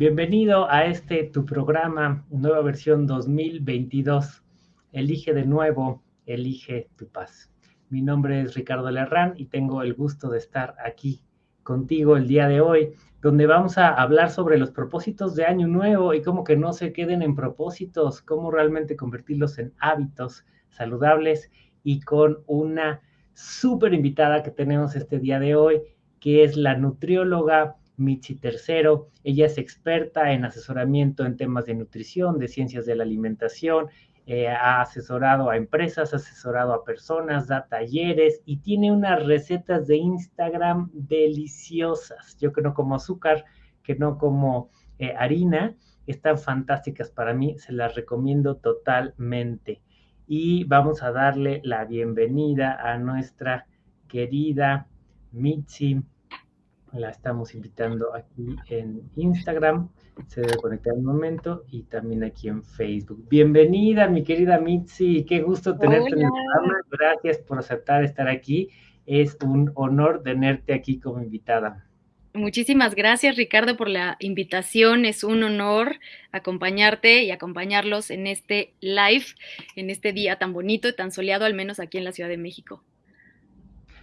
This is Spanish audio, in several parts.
Bienvenido a este tu programa, nueva versión 2022. Elige de nuevo, elige tu paz. Mi nombre es Ricardo Lerrán y tengo el gusto de estar aquí contigo el día de hoy, donde vamos a hablar sobre los propósitos de año nuevo y cómo que no se queden en propósitos, cómo realmente convertirlos en hábitos saludables y con una súper invitada que tenemos este día de hoy, que es la nutrióloga Michi Tercero. Ella es experta en asesoramiento en temas de nutrición, de ciencias de la alimentación. Eh, ha asesorado a empresas, ha asesorado a personas, da talleres y tiene unas recetas de Instagram deliciosas. Yo que no como azúcar, que no como eh, harina, están fantásticas para mí, se las recomiendo totalmente. Y vamos a darle la bienvenida a nuestra querida Mitzi la estamos invitando aquí en Instagram, se debe conectar un momento, y también aquí en Facebook. Bienvenida, mi querida Mitzi, qué gusto tenerte en el programa, gracias por aceptar estar aquí, es un honor tenerte aquí como invitada. Muchísimas gracias, Ricardo, por la invitación. Es un honor acompañarte y acompañarlos en este live, en este día tan bonito y tan soleado, al menos aquí en la Ciudad de México.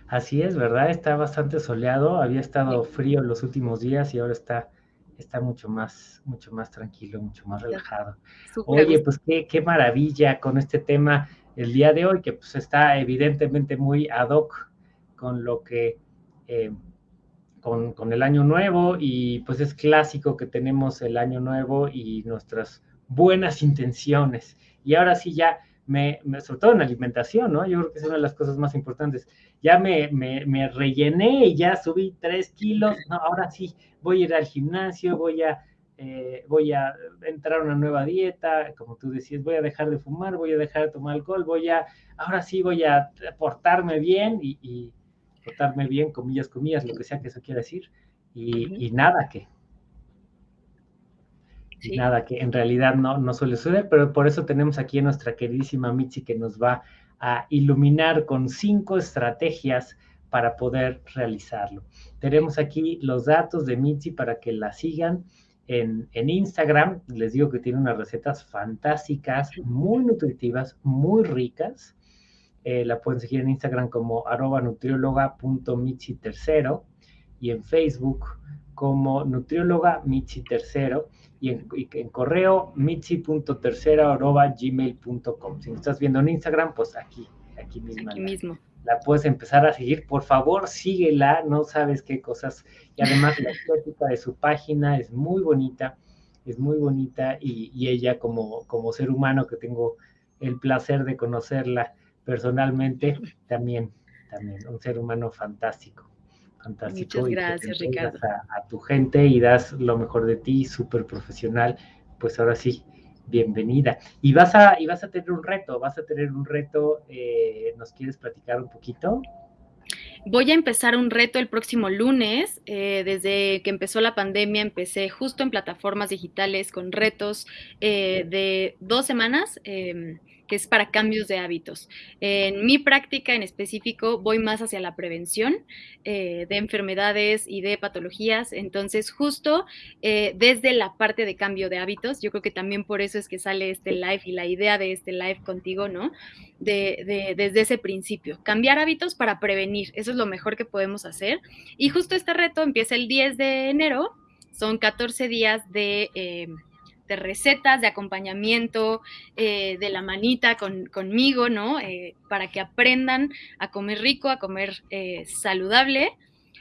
Así es, ¿verdad? Está bastante soleado, había estado frío los últimos días y ahora está, está mucho más, mucho más tranquilo, mucho más relajado. Oye, pues qué, qué maravilla con este tema el día de hoy, que pues está evidentemente muy ad hoc con lo que, eh, con, con el año nuevo y pues es clásico que tenemos el año nuevo y nuestras buenas intenciones. Y ahora sí ya, me, me, sobre todo en alimentación, ¿no? Yo creo que es una de las cosas más importantes. Ya me, me, rellené y ya subí tres kilos, no, ahora sí, voy a ir al gimnasio, voy a, eh, voy a entrar a una nueva dieta, como tú decías, voy a dejar de fumar, voy a dejar de tomar alcohol, voy a, ahora sí voy a portarme bien y, portarme bien, comillas, comillas, lo que sea que eso quiera decir, y, nada que, nada que en realidad no, no suele suceder, pero por eso tenemos aquí a nuestra queridísima Mitzi que nos va a iluminar con cinco estrategias para poder realizarlo. Tenemos aquí los datos de Mitzi para que la sigan en, Instagram. Les digo que tiene unas recetas fantásticas, muy nutritivas, muy ricas. Eh, la pueden seguir en Instagram como arroba nutrióloga.mitzi tercero y en Facebook como nutrióloga Mitzi tercero y en, correo mitzi.tercera.gmail.com. Si me estás viendo en Instagram, pues aquí, aquí mismo. Aquí mismo. La puedes empezar a seguir. Por favor, síguela, no sabes qué cosas. Y además la estética de su página es muy bonita, es muy bonita y, y ella como, como ser humano que tengo el placer de conocerla personalmente, también, también, un ser humano fantástico fantástico. Muchas gracias, Ricardo. A, tu gente y das lo mejor de ti, súper profesional. Pues ahora sí, bienvenida. Y vas a, y vas a tener un reto, vas a tener un reto, eh, ¿nos quieres platicar un poquito? Voy a empezar un reto el próximo lunes. Eh, desde que empezó la pandemia, empecé justo en plataformas digitales con retos eh, de dos semanas. Em, que es para cambios de hábitos. En mi práctica en específico voy más hacia la prevención eh, de enfermedades y de patologías, entonces justo eh, desde la parte de cambio de hábitos, yo creo que también por eso es que sale este live y la idea de este live contigo, ¿no? De, desde ese principio, cambiar hábitos para prevenir, eso es lo mejor que podemos hacer. Y justo este reto empieza el 10 de enero, son 14 días de... Eh, de recetas, de acompañamiento, eh, de la manita conmigo, ¿no? Eh, para que aprendan a comer rico, a comer eh, saludable,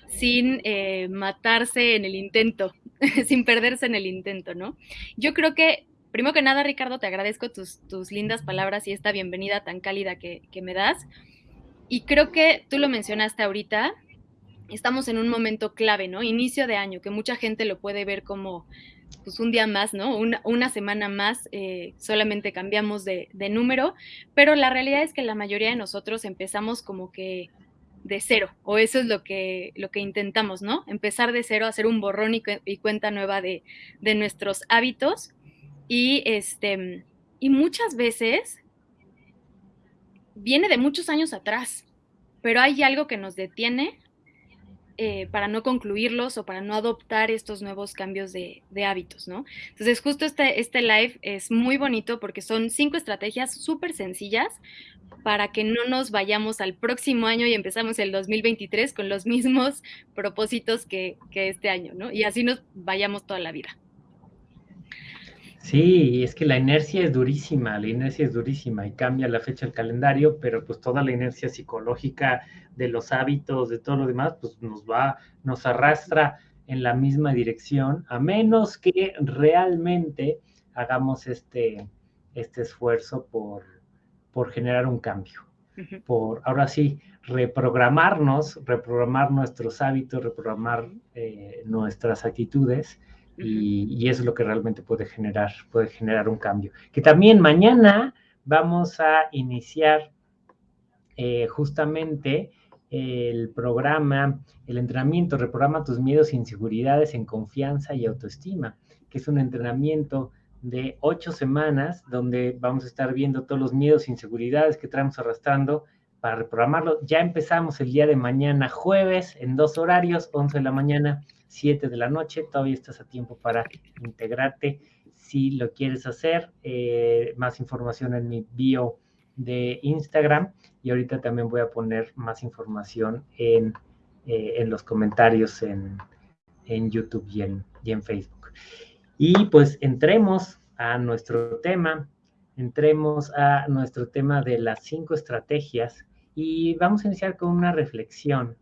sin matarse en el intento, sin perderse en el intento, ¿no? Yo creo que, primero que nada, Ricardo, te agradezco tus, lindas palabras y esta bienvenida tan cálida que, que me das. Y creo que tú lo mencionaste ahorita, estamos en un momento clave, ¿no? Inicio de año, que mucha gente lo puede ver como pues un día más, ¿no? Una, semana más, eh, solamente cambiamos de, número, pero la realidad es que la mayoría de nosotros empezamos como que de cero, o eso es lo que, lo que intentamos, ¿no? Empezar de cero, hacer un borrón y, cuenta nueva de, de, nuestros hábitos. Y, este, y muchas veces viene de muchos años atrás, pero hay algo que nos detiene eh, para no concluirlos o para no adoptar estos nuevos cambios de, hábitos, ¿no? Entonces, justo este, este live es muy bonito porque son cinco estrategias súper sencillas para que no nos vayamos al próximo año y empezamos el 2023 con los mismos propósitos que, que este año, ¿no? Y así nos vayamos toda la vida. Sí, es que la inercia es durísima, la inercia es durísima y cambia la fecha del calendario, pero pues toda la inercia psicológica de los hábitos, de todo lo demás, pues nos va, nos arrastra en la misma dirección, a menos que realmente hagamos este, este esfuerzo por, por generar un cambio, por ahora sí, reprogramarnos, reprogramar nuestros hábitos, reprogramar eh, nuestras actitudes y, eso es lo que realmente puede generar, puede generar un cambio. Que también mañana vamos a iniciar eh, justamente el programa, el entrenamiento, reprograma tus miedos e inseguridades en confianza y autoestima, que es un entrenamiento de ocho semanas donde vamos a estar viendo todos los miedos e inseguridades que traemos arrastrando para reprogramarlo. Ya empezamos el día de mañana, jueves, en dos horarios, 11 de la mañana 7 de la noche. Todavía estás a tiempo para integrarte si lo quieres hacer. Eh, más información en mi bio de Instagram y ahorita también voy a poner más información en, eh, en los comentarios en, en YouTube y en, y en Facebook. Y pues entremos a nuestro tema, entremos a nuestro tema de las cinco estrategias y vamos a iniciar con una reflexión,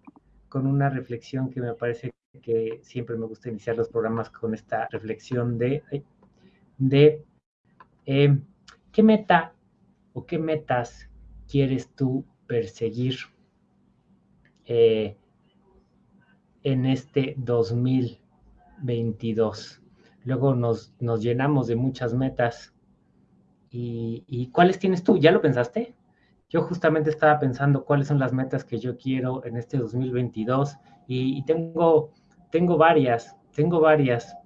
con una reflexión que me parece que siempre me gusta iniciar los programas con esta reflexión de, de eh, qué meta o qué metas quieres tú perseguir eh, en este 2022. Luego nos, nos llenamos de muchas metas. ¿Y, ¿Y cuáles tienes tú? ¿Ya lo pensaste? Yo justamente estaba pensando cuáles son las metas que yo quiero en este 2022 y, y tengo tengo varias, tengo varias.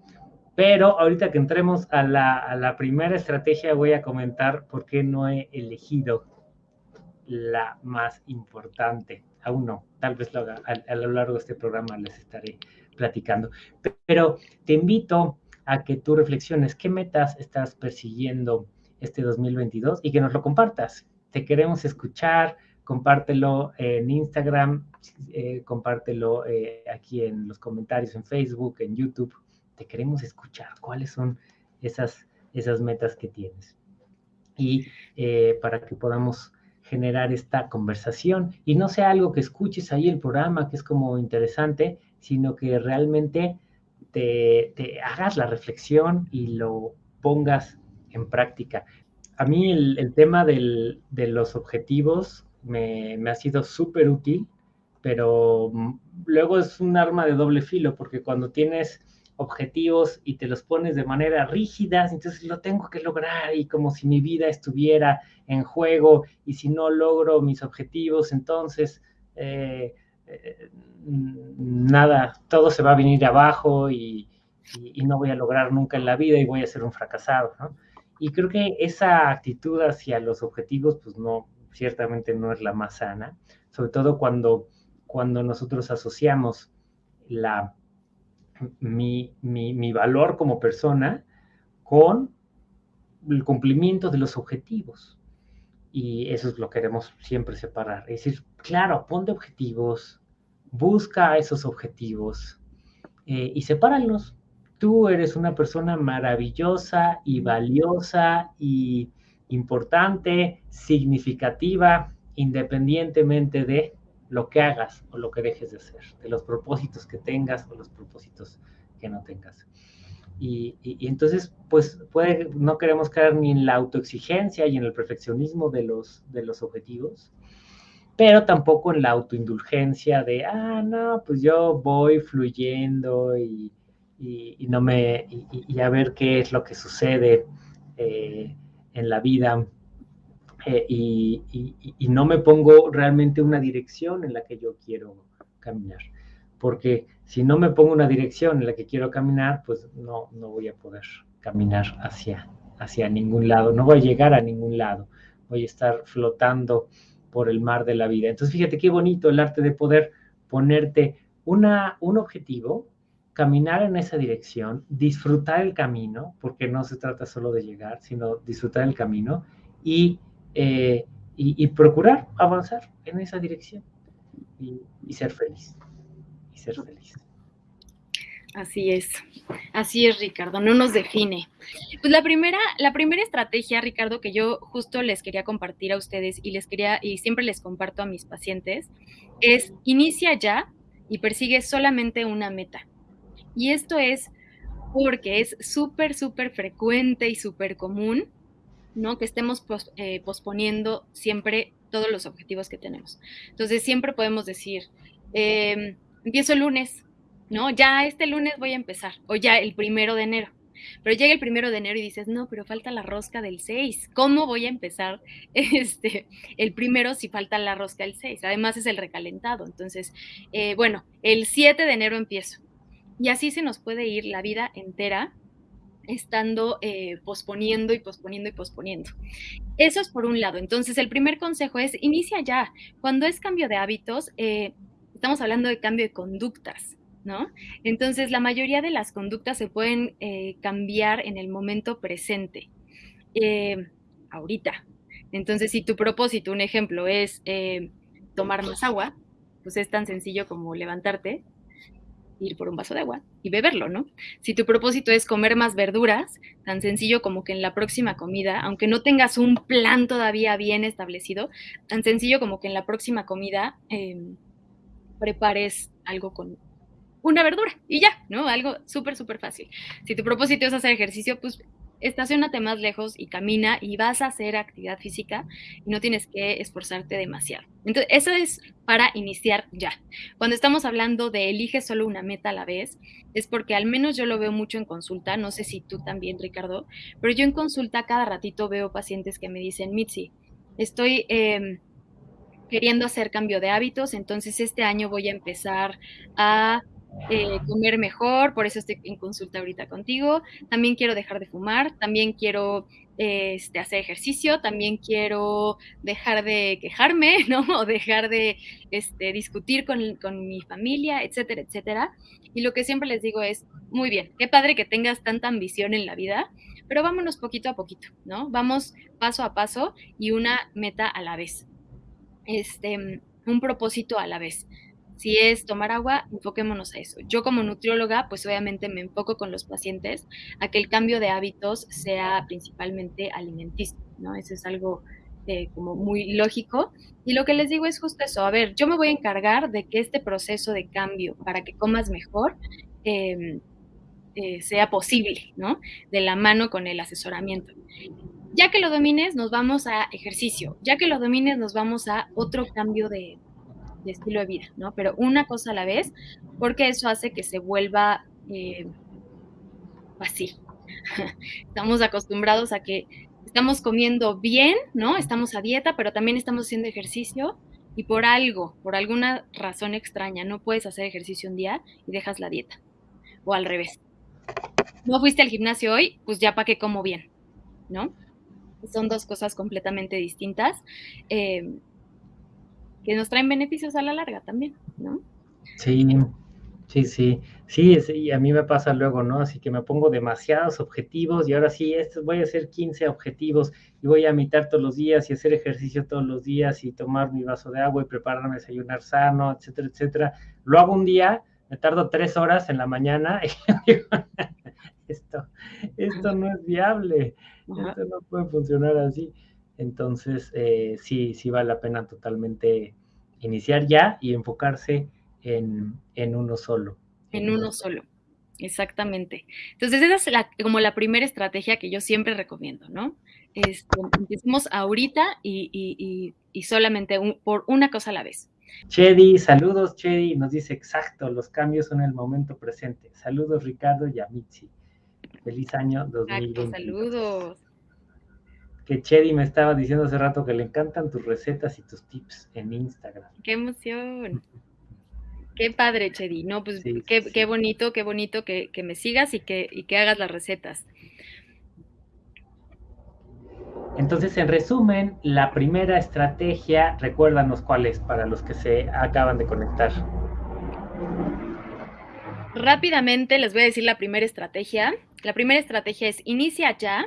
Pero ahorita que entremos a la, primera estrategia voy a comentar por qué no he elegido la más importante. Aún no, tal vez lo haga, a, lo largo de este programa les estaré platicando. Pero te invito a que tú reflexiones qué metas estás persiguiendo este 2022 y que nos lo compartas. Te queremos escuchar, compártelo en Instagram, eh, compártelo eh, aquí en los comentarios en Facebook, en YouTube. Te queremos escuchar cuáles son esas, esas metas que tienes. Y eh, para que podamos generar esta conversación y no sea algo que escuches ahí el programa, que es como interesante, sino que realmente te, hagas la reflexión y lo pongas en práctica. A mí el, tema de los objetivos me, ha sido súper útil, pero luego es un arma de doble filo, porque cuando tienes objetivos y te los pones de manera rígida, entonces lo tengo que lograr y como si mi vida estuviera en juego y si no logro mis objetivos, entonces eh, eh, nada, todo se va a venir abajo y, no voy a lograr nunca en la vida y voy a ser un fracasado. Y creo que esa actitud hacia los objetivos, pues no, ciertamente no es la más sana, sobre todo cuando, cuando nosotros asociamos la, mi, mi, valor como persona con el cumplimiento de los objetivos. Y eso es lo que queremos siempre separar. Es decir, claro, ponte objetivos, busca esos objetivos eh, y sepáralos. Tú eres una persona maravillosa y valiosa y importante, significativa, independientemente de lo que hagas o lo que dejes de hacer, de los propósitos que tengas o los propósitos que no tengas. Y, entonces, pues no queremos caer ni en la autoexigencia y en el perfeccionismo de los, de los objetivos, pero tampoco en la autoindulgencia de, ah, no, pues yo voy fluyendo y, no me, y, a ver qué es lo que sucede. Eh, en la vida eh, y, no me pongo realmente una dirección en la que yo quiero caminar. Porque si no me pongo una dirección en la que quiero caminar, pues no, no voy a poder caminar hacia, hacia ningún lado, no voy a llegar a ningún lado, voy a estar flotando por el mar de la vida. Entonces, fíjate qué bonito el arte de poder ponerte una, un objetivo, caminar en esa dirección, disfrutar el camino, porque no se trata solo de llegar, sino disfrutar el camino y, eh, y, procurar avanzar en esa dirección y, y ser feliz. Y ser feliz. Así es, así es, Ricardo, no nos define. Pues la primera, la primera estrategia, Ricardo, que yo justo les quería compartir a ustedes y les quería, y siempre les comparto a mis pacientes, es inicia ya y persigue solamente una meta. Y esto es porque es súper, súper frecuente y súper común, ¿no? Que estemos eh, posponiendo siempre todos los objetivos que tenemos. Entonces, siempre podemos decir, em, empiezo el lunes, ¿no? Ya este lunes voy a empezar, o ya el primero de enero. Pero llega el primero de enero y dices, no, pero falta la rosca del 6. ¿Cómo voy a empezar este, el primero si falta la rosca del 6? Además es el recalentado. Entonces, eh, bueno, el 7 de enero empiezo. Y así se nos puede ir la vida entera estando eh, posponiendo y posponiendo y posponiendo. Eso es por un lado. Entonces, el primer consejo es, inicia ya. Cuando es cambio de hábitos, eh, estamos hablando de cambio de conductas. ¿no? Entonces, la mayoría de las conductas se pueden eh, cambiar en el momento presente, ahorita. Entonces, si tu propósito, un ejemplo, es tomar más agua, pues es tan sencillo como levantarte, ir por un vaso de agua y beberlo, ¿no? Si tu propósito es comer más verduras, tan sencillo como que en la próxima comida, aunque no tengas un plan todavía bien establecido, tan sencillo como que en la próxima comida em, prepares algo con una verdura y ya, ¿no? Algo súper, súper fácil. Si tu propósito es hacer ejercicio, pues estacionate más lejos y camina y vas a hacer actividad física y no tienes que esforzarte demasiado. Entonces, eso es para iniciar ya. Cuando estamos hablando de elige solo una meta a la vez, es porque al menos yo lo veo mucho en consulta, no sé si tú también, Ricardo, pero yo en consulta cada ratito veo pacientes que me dicen, Mitzi, estoy... Em, queriendo hacer cambio de hábitos, entonces este año voy a empezar a eh, comer mejor, por eso estoy en consulta ahorita contigo. También quiero dejar de fumar, también quiero este, hacer ejercicio, también quiero dejar de quejarme, ¿no? O dejar de este, discutir con, con mi familia, etcétera, etcétera. Y lo que siempre les digo es, muy bien, qué padre que tengas tanta ambición en la vida, pero vámonos poquito a poquito, ¿no? Vamos paso a paso y una meta a la vez. Este, un propósito a la vez. Si es tomar agua, enfoquémonos a eso. Yo como nutrióloga, pues obviamente me enfoco con los pacientes a que el cambio de hábitos sea principalmente alimenticio, ¿no? Eso es algo eh, como muy lógico. Y lo que les digo es justo eso, a ver, yo me voy a encargar de que este proceso de cambio para que comas mejor em, eh, sea posible, ¿no? De la mano con el asesoramiento. Ya que lo domines, nos vamos a ejercicio. Ya que lo domines, nos vamos a otro cambio de, estilo de vida, ¿no? Pero una cosa a la vez, porque eso hace que se vuelva eh, fácil. estamos acostumbrados a que estamos comiendo bien, ¿no? Estamos a dieta, pero también estamos haciendo ejercicio y por algo, por alguna razón extraña, no puedes hacer ejercicio un día y dejas la dieta. O al revés. No fuiste al gimnasio hoy, pues ya para qué como bien, ¿no? Son dos cosas completamente distintas. Eh, que nos traen beneficios a la larga también, ¿no? Sí, sí, sí, sí, y a mí me pasa luego, ¿no? Así que me pongo demasiados objetivos y ahora sí, estos voy a hacer 15 objetivos y voy a imitar todos los días y hacer ejercicio todos los días y tomar mi vaso de agua y prepararme a desayunar sano, etcétera, etcétera. Lo hago un día, me tardo tres horas en la mañana y digo, esto, esto no es viable, esto no puede funcionar así. Entonces, eh, sí, sí vale la pena totalmente iniciar ya y enfocarse en, uno solo. En, uno solo. Exactamente. Entonces, esa es la, como la primera estrategia que yo siempre recomiendo, ¿no? Este, empecemos ahorita y, solamente por una cosa a la vez. Chedi, saludos Chedi, nos dice exacto, los cambios son el momento presente. Saludos Ricardo y Amitzi. Feliz año 2020. saludos que Chedi me estaba diciendo hace rato que le encantan tus recetas y tus tips en Instagram. ¡Qué emoción! Qué padre, Chedi. No, pues qué, bonito, qué bonito que, me sigas y que, y que hagas las recetas. Entonces, en resumen, la primera estrategia, recuérdanos cuál es para los que se acaban de conectar. Rápidamente les voy a decir la primera estrategia. La primera estrategia es inicia ya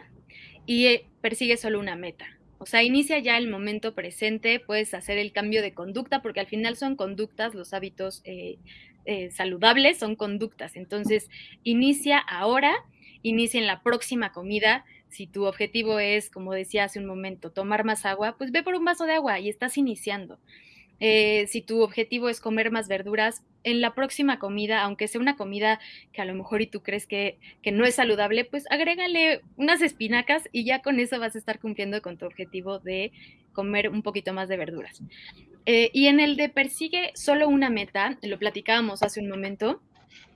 y eh, persigue solo una meta. O sea, inicia ya el momento presente, puedes hacer el cambio de conducta, porque al final son conductas, los hábitos eh, eh, saludables son conductas. Entonces, inicia ahora, inicia en la próxima comida. Si tu objetivo es, como decía hace un momento, tomar más agua, pues ve por un vaso de agua y estás iniciando. Eh, si tu objetivo es comer más verduras, en la próxima comida, aunque sea una comida que a lo mejor y tú crees que, no es saludable, pues agrégale unas espinacas y ya con eso vas a estar cumpliendo con tu objetivo de comer un poquito más de verduras. Eh, y en el de persigue solo una meta, lo platicábamos hace un momento,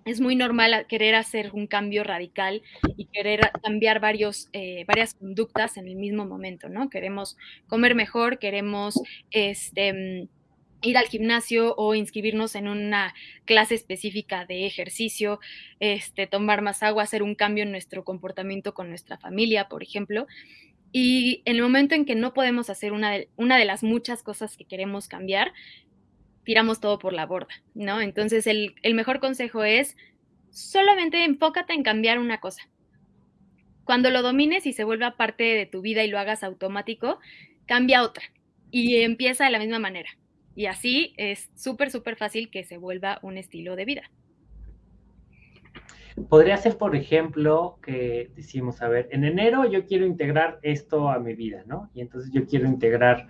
es muy normal querer hacer un cambio radical y querer cambiar varios, eh, varias conductas en el mismo momento, ¿no? Queremos comer mejor, queremos este, ir al gimnasio o inscribirnos en una clase específica de ejercicio, este, tomar más agua, hacer un cambio en nuestro comportamiento con nuestra familia, por ejemplo. Y en el momento en que no podemos hacer una de, las muchas cosas que queremos cambiar, tiramos todo por la borda, ¿no? Entonces el, el mejor consejo es solamente enfócate en cambiar una cosa. Cuando lo domines y se vuelva parte de tu vida y lo hagas automático, cambia otra y empieza de la misma manera. Y así es súper, súper fácil que se vuelva un estilo de vida. Podría ser, por ejemplo, que decimos, a ver, en enero yo quiero integrar esto a mi vida, ¿no? Y entonces yo quiero integrar,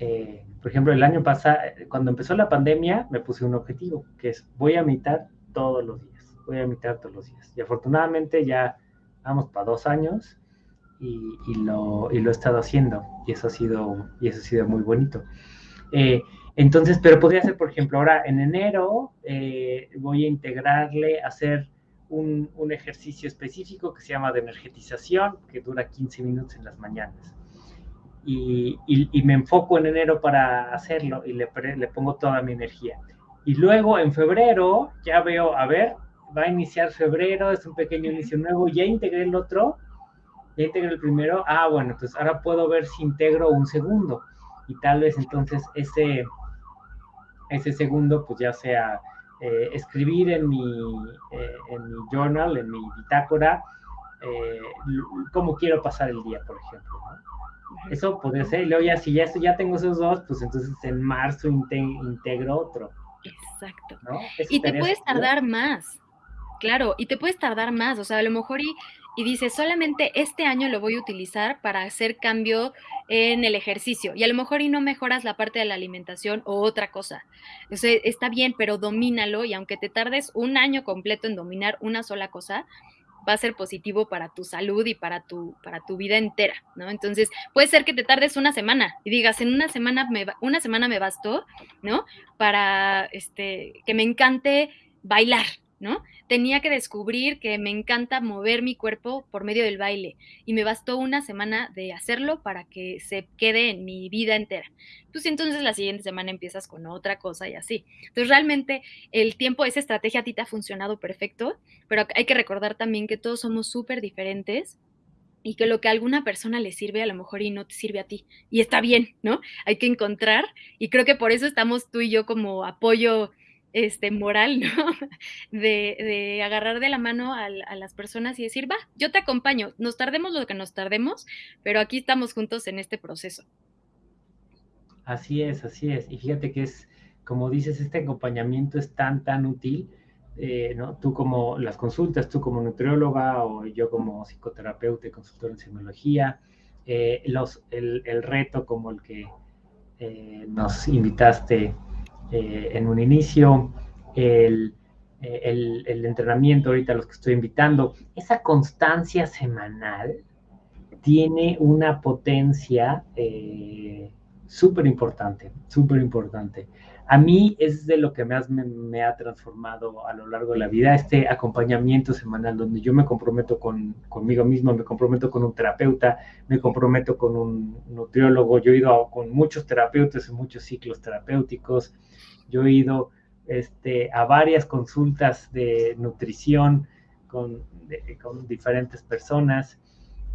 eh, por ejemplo, el año pasado, cuando empezó la pandemia, me puse un objetivo, que es voy a mitad todos los días, voy a mitad todos los días. Y afortunadamente ya vamos para dos años y, lo, y, lo, he estado haciendo y eso ha sido, y eso ha sido muy bonito. Eh, entonces, pero podría ser, por ejemplo, ahora en enero eh, voy a integrarle, hacer un, ejercicio específico que se llama de energetización, que dura 15 minutos en las mañanas. Y, me enfoco en enero para hacerlo y le, le, pongo toda mi energía. Y luego en febrero ya veo, a ver, va a iniciar febrero, es un pequeño inicio nuevo, ya integré el otro, ya integré el primero, ah, bueno, entonces ahora puedo ver si integro un segundo. Y tal vez entonces ese, ese segundo, pues ya sea eh, escribir en mi, eh, en mi journal, en mi bitácora, eh, cómo quiero pasar el día, por ejemplo. Eso podría ser, y luego ya si ya, ya tengo esos dos, pues entonces en marzo integro otro. Exacto. Y te puedes tardar más, claro, y te puedes tardar más, o sea, a lo mejor y y dice, solamente este año lo voy a utilizar para hacer cambio en el ejercicio. Y a lo mejor y no mejoras la parte de la alimentación o otra cosa. O sea, está bien, pero domínalo y aunque te tardes un año completo en dominar una sola cosa, va a ser positivo para tu salud y para tu, para tu vida entera, ¿no? Entonces, puede ser que te tardes una semana y digas, en una semana me, una semana me bastó, ¿no? Para este, que me encante bailar, ¿no? Tenía que descubrir que me encanta mover mi cuerpo por medio del baile y me bastó una semana de hacerlo para que se quede en mi vida entera. Pues entonces la siguiente semana empiezas con otra cosa y así. Entonces realmente el tiempo, esa estrategia a ti te ha funcionado perfecto, pero hay que recordar también que todos somos súper diferentes y que lo que a alguna persona le sirve a lo mejor y no te sirve a ti. Y está bien, ¿no? Hay que encontrar y creo que por eso estamos tú y yo como apoyo este, moral, ¿no? De, agarrar de la mano a, las personas y decir, va, yo te acompaño, nos tardemos lo que nos tardemos, pero aquí estamos juntos en este proceso. Así es, así es. Y fíjate que es, como dices, este acompañamiento es tan, tan útil, eh, ¿no? Tú como las consultas, tú como nutrióloga o yo como psicoterapeuta y consultor en psicología, eh, los, el, reto como el que eh, nos invitaste eh, en un inicio, el, el, el, entrenamiento ahorita los que estoy invitando, esa constancia semanal tiene una potencia eh, súper importante, súper importante. A mí es de lo que más me, ha transformado a lo largo de la vida, este acompañamiento semanal donde yo me comprometo con, conmigo mismo, me comprometo con un terapeuta, me comprometo con un nutriólogo, yo he ido con muchos terapeutas en muchos ciclos terapéuticos, yo he ido este, a varias consultas de nutrición con, con diferentes personas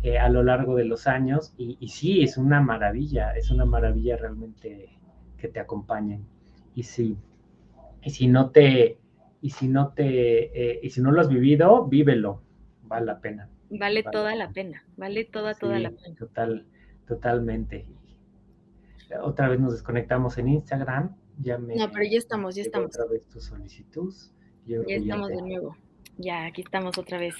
eh, a lo largo de los años y, y, sí, es una maravilla, es una maravilla realmente que te acompañen. Y si, y si no te, y si no te, eh, y si no lo has vivido, vívelo, vale la pena. Vale, toda la pena, vale toda, toda la pena. Total, totalmente. Otra vez nos desconectamos en Instagram. Ya me, no, pero ya estamos, ya estamos. Otra vez tu solicitud. ya estamos de nuevo. Ya, aquí estamos otra vez.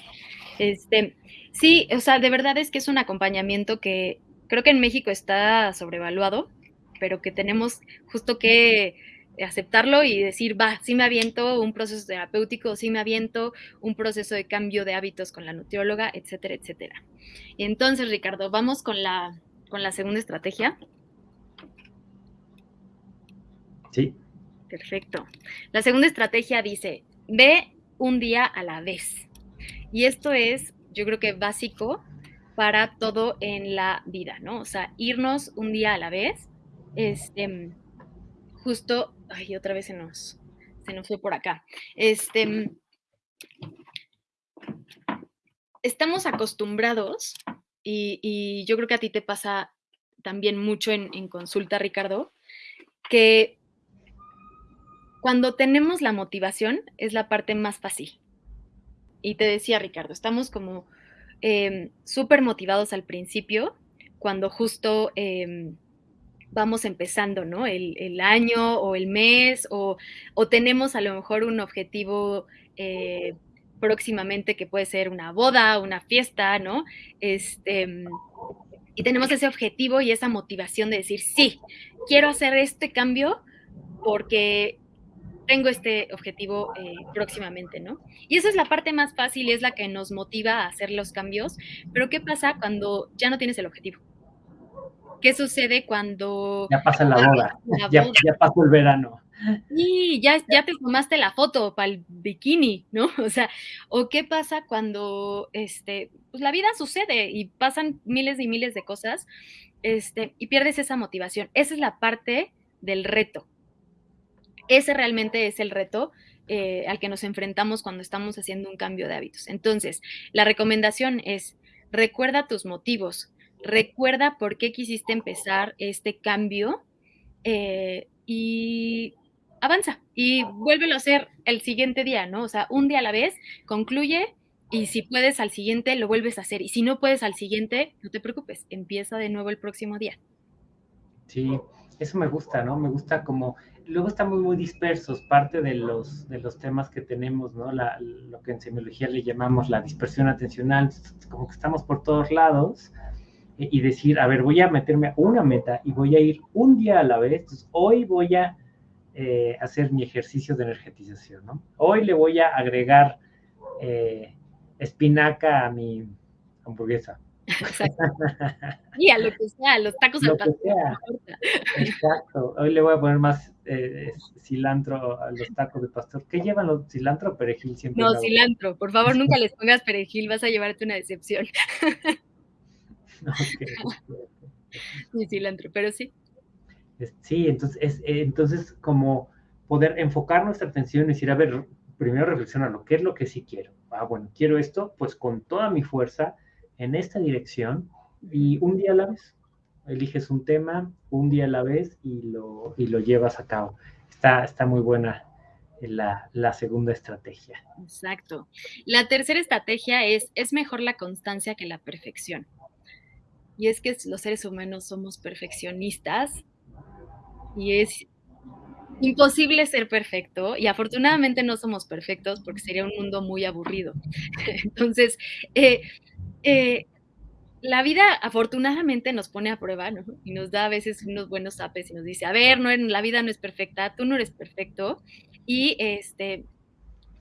Este, sí, o sea, de verdad es que es un acompañamiento que creo que en México está sobrevaluado, pero que tenemos justo que aceptarlo y decir, va, sí me aviento un proceso terapéutico, sí me aviento un proceso de cambio de hábitos con la nutrióloga, etcétera, etcétera. Entonces, Ricardo, vamos con la, con la segunda estrategia. Sí. Perfecto. La segunda estrategia dice, ve un día a la vez. Y esto es, yo creo que básico para todo en la vida, ¿no? O sea, irnos un día a la vez. Este, justo, ay, otra vez se nos, se nos fue por acá. Este, estamos acostumbrados, y, yo creo que a ti te pasa también mucho en, consulta, Ricardo, que cuando tenemos la motivación es la parte más fácil. Y te decía, Ricardo, estamos como em, súper motivados al principio, cuando justo em, vamos empezando, ¿no? El, año o el mes o, tenemos a lo mejor un objetivo eh, próximamente que puede ser una boda, una fiesta, ¿no? Este, y tenemos ese objetivo y esa motivación de decir, sí, quiero hacer este cambio porque tengo este objetivo eh, próximamente, ¿no? Y esa es la parte más fácil es la que nos motiva a hacer los cambios, pero ¿qué pasa cuando ya no tienes el objetivo? ¿Qué sucede cuando... Ya pasa la boda, Ya, pasó el verano. Y ya, ya te tomaste la foto para el bikini, ¿no? O sea, o qué pasa cuando, este, pues la vida sucede y pasan miles y miles de cosas, este, y pierdes esa motivación. Esa es la parte del reto. Ese realmente es el reto eh, al que nos enfrentamos cuando estamos haciendo un cambio de hábitos. Entonces, la recomendación es, recuerda tus motivos, recuerda por qué quisiste empezar este cambio eh, y avanza y vuélvelo a hacer el siguiente día, ¿no? O sea, un día a la vez, concluye y si puedes al siguiente, lo vuelves a hacer. Y si no puedes al siguiente, no te preocupes, empieza de nuevo el próximo día. Sí, eso me gusta, ¿no? Me gusta como, luego estamos muy dispersos, parte de los, de los temas que tenemos, ¿no? lo que en semiología le llamamos la dispersión atencional, como que estamos por todos lados y decir, a ver, voy a meterme a una meta y voy a ir un día a la vez. Entonces, hoy voy a eh, hacer mi ejercicio de energetización, ¿no? Hoy le voy a agregar eh, espinaca a mi hamburguesa. Exacto. Y a lo que sea, los tacos al pastor. Exacto. Hoy le voy a poner más eh, cilantro a los tacos de pastor. ¿Qué llevan los cilantro o perejil siempre? No, cilantro. Por favor, nunca les pongas perejil, vas a llevarte una decepción. Sí, cilantro, pero sí. Sí, entonces, eh, entonces como poder enfocar nuestra atención y decir, a ver, primero reflexionar, ¿qué es lo que sí quiero? Ah, bueno, quiero esto, pues con toda mi fuerza en esta dirección y un día a la vez. Eliges un tema, un día a la vez y lo, y lo llevas a cabo. Está, está muy buena la, la, segunda estrategia. Exacto. La tercera estrategia es, es mejor la constancia que la perfección. Y es que los seres humanos somos perfeccionistas y es imposible ser perfecto y afortunadamente no somos perfectos porque sería un mundo muy aburrido. Entonces, eh, eh, la vida afortunadamente nos pone a prueba y nos da a veces unos buenos apes y nos dice, a ver, no, la vida no es perfecta, tú no eres perfecto y este,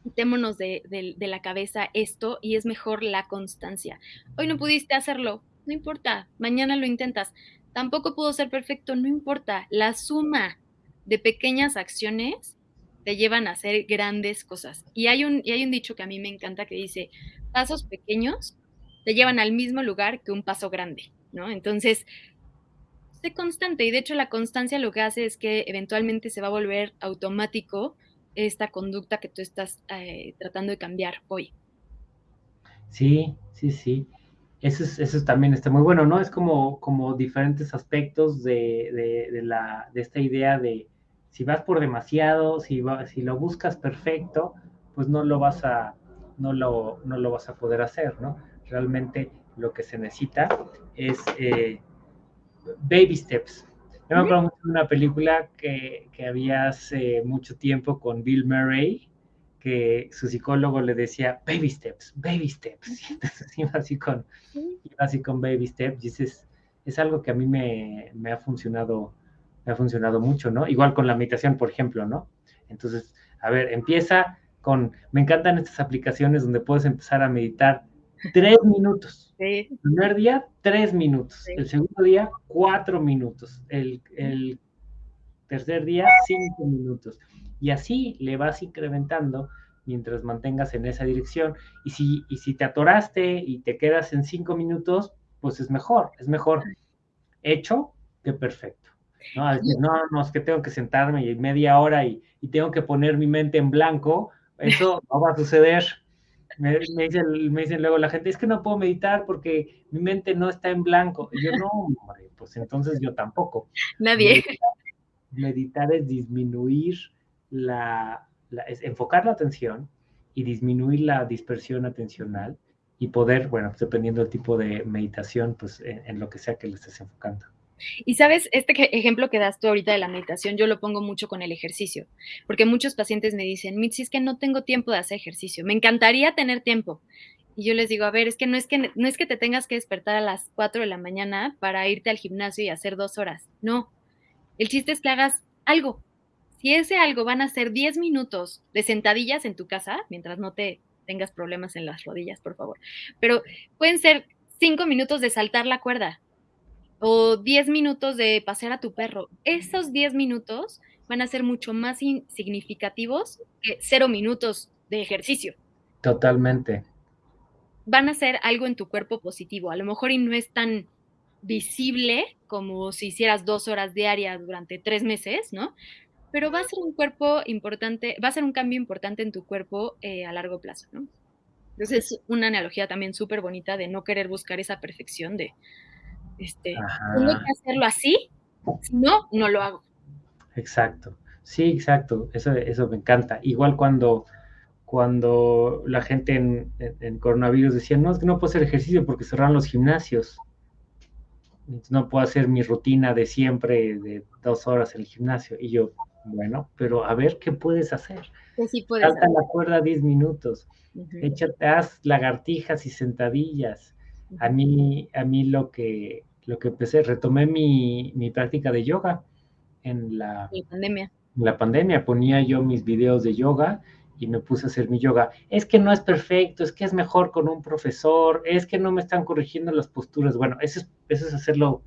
quitémonos de la cabeza esto y es mejor la constancia. Hoy no pudiste hacerlo, no importa, mañana lo intentas. Tampoco pudo ser perfecto, no importa. La suma de pequeñas acciones te llevan a hacer grandes cosas. Y hay un, y hay un dicho que a mí me encanta que dice, pasos pequeños te llevan al mismo lugar que un paso grande, ¿no? Entonces, sé constante y de hecho la constancia lo que hace es que eventualmente se va a volver automático esta conducta que tú estás eh, tratando de cambiar hoy. Sí, sí, sí. Eso, es, eso también está muy bueno, ¿no? Es como, como diferentes aspectos de, de, la, de esta idea de si vas por demasiado, si, si lo buscas perfecto, pues no lo vas a, no lo, no lo vas a poder hacer, ¿no? Realmente lo que se necesita es eh, baby steps. Yo me acuerdo mucho de una película que, que había hace mucho tiempo con Bill Murray, que su psicólogo le decía baby steps, baby steps. Y entonces iba así con, iba así con baby steps. Y es, es algo que a mí me, me, ha funcionado, me ha funcionado mucho, ¿no? Igual con la meditación, por ejemplo, ¿no? Entonces, a ver, empieza con, me encantan estas aplicaciones donde puedes empezar a meditar tres minutos. Sí. El primer día, tres minutos. Sí. El segundo día, cuatro minutos. El, el tercer día, cinco minutos y así le vas incrementando mientras mantengas en esa dirección. Y si, y si te atoraste y te quedas en cinco minutos, pues es mejor, es mejor hecho que perfecto. No, no, no, es que tengo que sentarme y media hora y, y, tengo que poner mi mente en blanco, eso no va a suceder. Me, me, dicen, me, dicen, luego la gente, es que no puedo meditar porque mi mente no está en blanco. Y yo, no, hombre, pues entonces yo tampoco. Nadie. Meditar, meditar es disminuir la, es enfocar la atención y disminuir la dispersión atencional y poder, bueno, pues dependiendo del tipo de meditación, pues en, en, lo que sea que le estés enfocando. Y sabes, este ejemplo que das tú ahorita de la meditación, yo lo pongo mucho con el ejercicio, porque muchos pacientes me dicen, Mitzi, es que no tengo tiempo de hacer ejercicio, me encantaría tener tiempo. Y yo les digo, a ver, es que no es que, no es que te tengas que despertar a las 4 de la mañana para irte al gimnasio y hacer dos horas, no. El chiste es que hagas algo, si ese algo van a ser 10 minutos de sentadillas en tu casa, mientras no te tengas problemas en las rodillas, por favor, pero pueden ser 5 minutos de saltar la cuerda o 10 minutos de pasear a tu perro. Esos 10 minutos van a ser mucho más significativos que 0 minutos de ejercicio. Totalmente. Van a ser algo en tu cuerpo positivo. A lo mejor y no es tan visible como si hicieras dos horas diarias durante tres meses, ¿no? Pero va a ser un cuerpo importante, va a ser un cambio importante en tu cuerpo eh, a largo plazo, ¿no? Entonces es una analogía también súper bonita de no querer buscar esa perfección de, este, tengo que hacerlo así, si no, no lo hago. Exacto, sí, exacto, eso, eso me encanta. Igual cuando, cuando la gente en, en, en coronavirus decía, no, es que no puedo hacer ejercicio porque cerraron los gimnasios no puedo hacer mi rutina de siempre de dos horas en el gimnasio. Y yo, bueno, pero a ver qué puedes hacer. Sí puedes Salta hacer. la cuerda 10 minutos, uh -huh. échate, haz lagartijas y sentadillas. Uh -huh. A mí, a mí lo que, lo que empecé, retomé mi, mi práctica de yoga en la, la pandemia. En la pandemia ponía yo mis videos de yoga y me puse a hacer mi yoga. Es que no es perfecto, es que es mejor con un profesor, es que no me están corrigiendo las posturas. Bueno, eso es, eso es hacerlo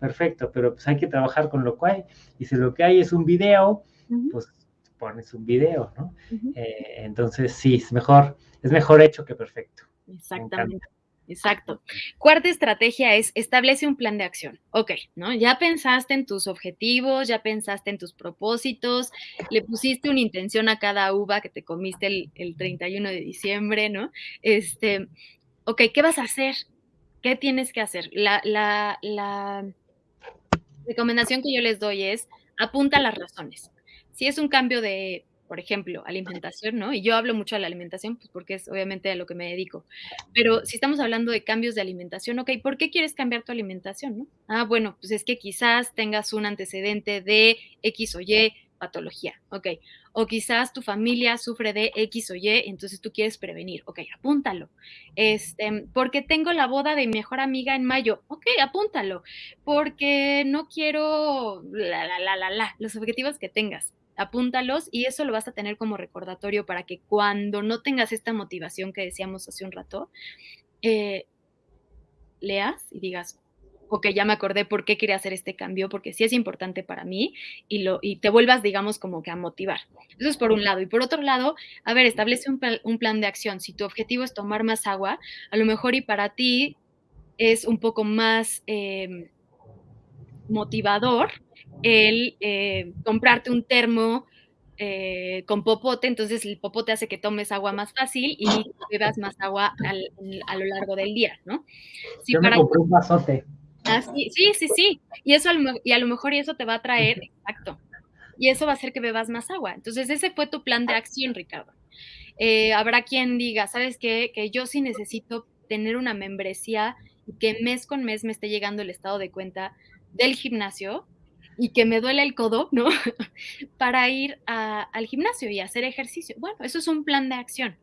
perfecto, pero pues hay que trabajar con lo que hay. Y si lo que hay es un video, uh -huh. pues pones un video, ¿no? Uh -huh. eh, entonces, sí, es mejor, es mejor hecho que perfecto. Exactamente. Exacto. Cuarta estrategia es establece un plan de acción. Ok, ¿no? Ya pensaste en tus objetivos, ya pensaste en tus propósitos, le pusiste una intención a cada uva que te comiste el, el 31 de diciembre, ¿no? Este, ok, ¿qué vas a hacer? ¿Qué tienes que hacer? La, la, la recomendación que yo les doy es apunta las razones. Si es un cambio de por ejemplo, alimentación, ¿no? Y yo hablo mucho de la alimentación, pues porque es obviamente a lo que me dedico. Pero si estamos hablando de cambios de alimentación, ok, ¿por qué quieres cambiar tu alimentación, no? Ah, bueno, pues es que quizás tengas un antecedente de X o Y patología, ok. O quizás tu familia sufre de X o Y, entonces tú quieres prevenir, ok, apúntalo. Este, porque tengo la boda de mi mejor amiga en mayo, ok, apúntalo. Porque no quiero la, la, la, la, la, los objetivos que tengas apúntalos y eso lo vas a tener como recordatorio para que cuando no tengas esta motivación que decíamos hace un rato, eh, leas y digas, ok, ya me acordé por qué quería hacer este cambio, porque sí es importante para mí y, lo, y te vuelvas, digamos, como que a motivar. Eso es por un lado. Y por otro lado, a ver, establece un, un plan de acción. Si tu objetivo es tomar más agua, a lo mejor y para ti es un poco más... Eh, motivador el eh, comprarte un termo eh, con popote, entonces el popote hace que tomes agua más fácil y bebas más agua al, a lo largo del día, ¿no? Si Yo me compré un vasote. Ah, sí, sí, sí, sí, y, eso, y a lo mejor eso te va a traer, exacto, y eso va a hacer que bebas más agua. Entonces ese fue tu plan de acción, Ricardo. Eh, habrá quien diga, ¿sabes qué? Que yo sí necesito tener una membresía y que mes con mes me esté llegando el estado de cuenta del gimnasio y que me duele el codo, ¿no? Para ir al gimnasio y hacer ejercicio. Bueno, eso es un plan de acción.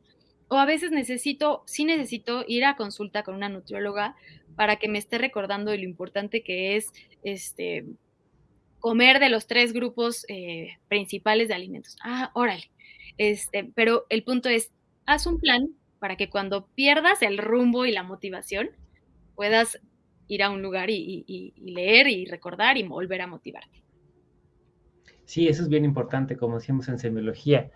O a veces necesito, sí necesito ir a consulta con una nutrióloga para que me esté recordando de lo importante que es este, comer de los tres grupos eh, principales de alimentos. Ah, órale. Este, pero el punto es, haz un plan para que cuando pierdas el rumbo y la motivación, puedas ir a un lugar y, leer y recordar y volver a motivarte. Sí, eso es bien importante, como decimos en semiología.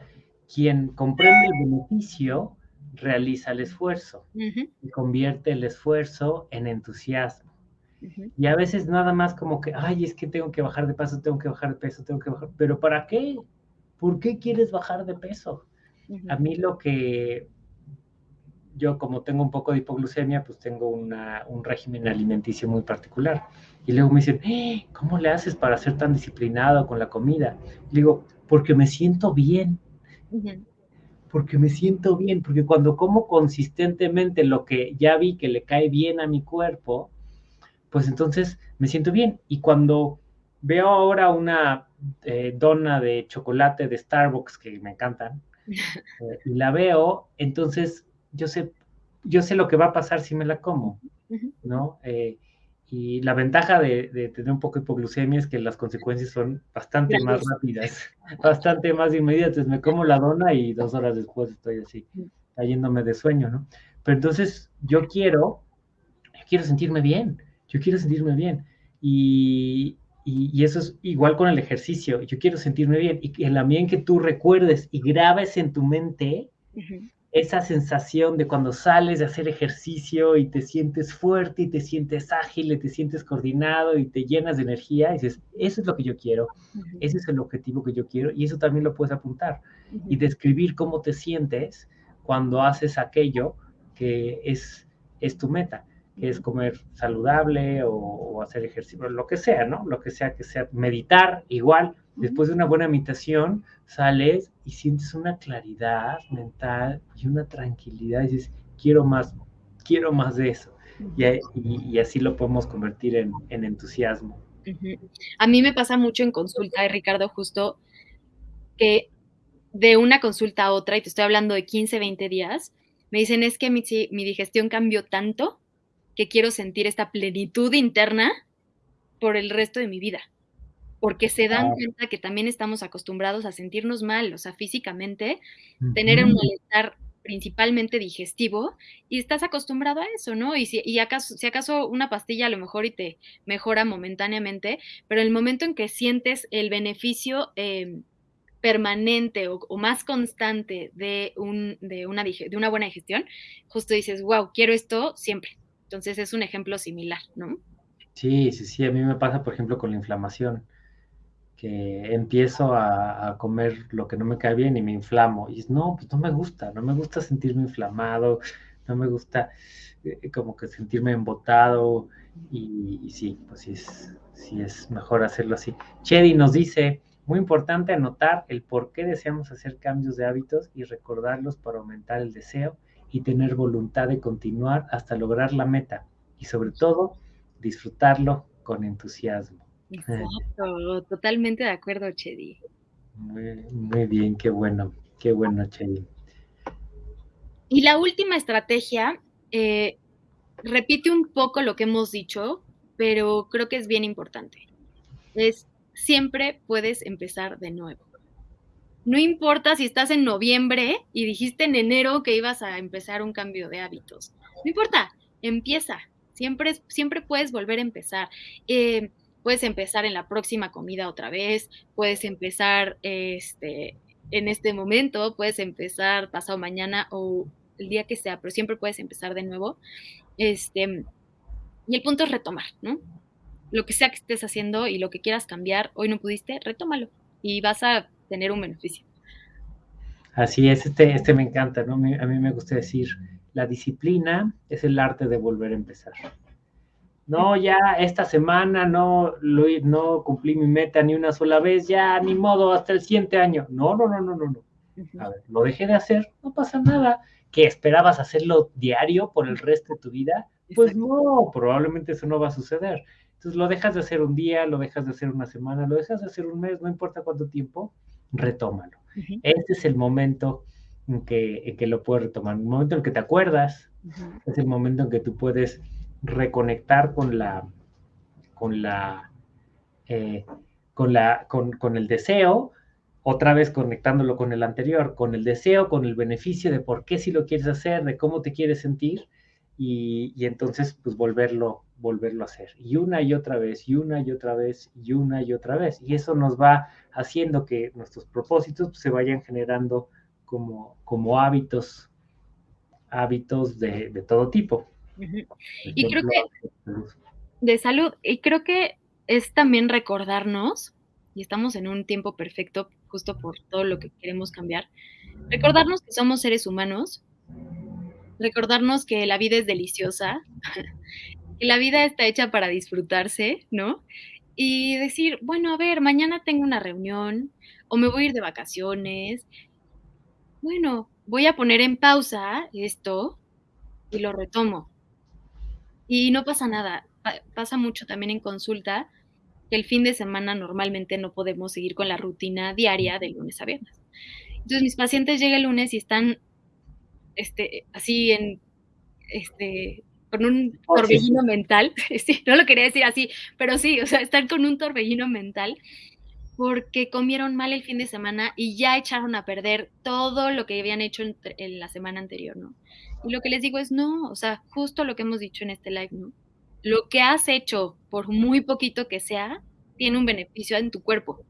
Quien comprende el beneficio realiza el esfuerzo y convierte el esfuerzo en entusiasmo. Y a veces nada más como que, ay, es que tengo que bajar de peso, tengo que bajar de peso, tengo que bajar. Pero ¿para qué? ¿Por qué quieres bajar de peso? A mí lo que yo como tengo un poco de hipoglucemia, pues tengo un régimen alimenticio muy particular. Y luego me dicen, ¡Eh! ¿cómo le haces para ser tan disciplinado con la comida? Le digo, porque me siento bien. Porque me siento bien, porque cuando como consistentemente lo que ya vi que le cae bien a mi cuerpo, pues entonces me siento bien. Y cuando veo ahora una eh, dona de chocolate de Starbucks que me encantan, eh, y la veo, entonces yo sé, yo sé lo que va a pasar si me la como, ¿no? Eh, y la ventaja de, tener un poco de hipoglucemia es que las consecuencias son bastante más rápidas, bastante más inmediatas. Me como la dona y dos horas después estoy así, cayéndome de sueño, ¿no? Pero entonces yo quiero, yo quiero sentirme bien, yo quiero sentirme bien. Y, y, eso es igual con el ejercicio, yo quiero sentirme bien. Y en la medida en que tú recuerdes y grabes en tu mente esa sensación de cuando sales de hacer ejercicio y te sientes fuerte y te sientes ágil y te sientes coordinado y te llenas de energía, y dices, eso es lo que yo quiero, ese es el objetivo que yo quiero y eso también lo puedes apuntar y describir cómo te sientes cuando haces aquello que es, es tu meta, que es comer saludable o, o hacer ejercicio, lo que sea, ¿no? Lo que sea que sea, meditar igual, Después de una buena meditación, sales y sientes una claridad mental y una tranquilidad y dices, quiero más, quiero más de eso. Y, así lo podemos convertir en, entusiasmo. A mí me pasa mucho en consulta, Ricardo, justo que de una consulta a otra, y te estoy hablando de 15, 20 días, me dicen es que mi, mi digestión cambió tanto que quiero sentir esta plenitud interna por el resto de mi vida porque se dan cuenta que también estamos acostumbrados a sentirnos mal, o sea, físicamente, tener un malestar principalmente digestivo y estás acostumbrado a eso, ¿no? Y si, acaso, si acaso una pastilla a lo mejor y te mejora momentáneamente, pero el momento en que sientes el beneficio em, permanente o, más constante de, un, de, una, de una buena digestión, justo dices, wow, quiero esto siempre. Entonces es un ejemplo similar, ¿no? Sí, sí, sí, a mí me pasa, por ejemplo, con la inflamación que empiezo a, comer lo que no me cae bien y me inflamo. Y no, pues no me gusta, no me gusta sentirme inflamado, no me gusta eh, como que sentirme embotado. Y, sí, pues sí es, sí es mejor hacerlo así. Chedi nos dice, muy importante anotar el por qué deseamos hacer cambios de hábitos y recordarlos para aumentar el deseo y tener voluntad de continuar hasta lograr la meta. Y sobre todo, disfrutarlo con entusiasmo. Exacto, totalmente de acuerdo, Chedi. Muy, bien, qué bueno, qué bueno, Chedi. Y la última estrategia, eh, repite un poco lo que hemos dicho, pero creo que es bien importante. Es siempre puedes empezar de nuevo. No importa si estás en noviembre y dijiste en enero que ibas a empezar un cambio de hábitos. No importa, empieza. Siempre, siempre puedes volver a empezar. Eh, puedes empezar en la próxima comida otra vez, puedes empezar este, en este momento, puedes empezar pasado mañana o el día que sea, pero siempre puedes empezar de nuevo. Este, y el punto es retomar, ¿no? Lo que sea que estés haciendo y lo que quieras cambiar, hoy no pudiste, retómalo y vas a tener un beneficio. Así es, este, este me encanta, ¿no? A mí me gusta decir, la disciplina es el arte de volver a empezar no, ya esta semana no, no cumplí mi meta ni una sola vez, ya ni modo, hasta el siguiente año. No, no, no, no, no, no. A ver, lo dejé de hacer, no pasa nada. ¿Que esperabas hacerlo diario por el resto de tu vida? Pues no, probablemente eso no va a suceder. Entonces lo dejas de hacer un día, lo dejas de hacer una semana, lo dejas de hacer un mes, no importa cuánto tiempo, retómalo. Este es el momento en que, que, lo puedes retomar. El momento en que te acuerdas, es el momento en que tú puedes reconectar con la, con la, eh, con la, con, con el deseo, otra vez conectándolo con el anterior, con el deseo, con el beneficio de por qué si lo quieres hacer, de cómo te quieres sentir, y, y, entonces pues volverlo, volverlo a hacer. Y una y otra vez, y una y otra vez, y una y otra vez. Y eso nos va haciendo que nuestros propósitos pues, se vayan generando como, como hábitos, hábitos de, de todo tipo. Y creo que de salud, y creo que es también recordarnos, y estamos en un tiempo perfecto justo por todo lo que queremos cambiar, recordarnos que somos seres humanos, recordarnos que la vida es deliciosa, que la vida está hecha para disfrutarse, ¿no? Y decir, bueno, a ver, mañana tengo una reunión o me voy a ir de vacaciones. Bueno, voy a poner en pausa esto y lo retomo. Y no pasa nada. pasa mucho también en consulta que el fin de semana normalmente no podemos seguir con la rutina diaria de lunes a viernes. Entonces mis pacientes llegan el lunes y están este, así en, este, con un oh, torbellino mental, sí, no lo quería decir así, pero sí, o sea, están con un torbellino mental porque comieron mal el fin de semana y ya echaron a perder todo lo que habían hecho en, la semana anterior, ¿no? Y lo que les digo es, no, o sea, justo lo que hemos dicho en este live, ¿no? Lo que has hecho, por muy poquito que sea, tiene un beneficio en tu cuerpo.